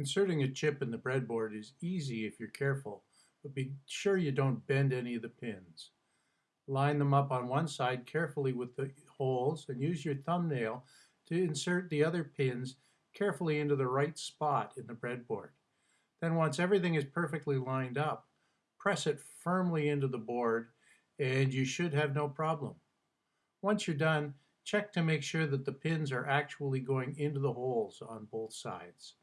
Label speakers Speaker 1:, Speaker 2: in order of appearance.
Speaker 1: Inserting a chip in the breadboard is easy if you're careful, but be sure you don't bend any of the pins. Line them up on one side carefully with the holes and use your thumbnail to insert the other pins carefully into the right spot in the breadboard. Then once everything is perfectly lined up, press it firmly into the board and you should have no problem. Once you're done, check to make sure that the pins are actually going into the holes on both sides.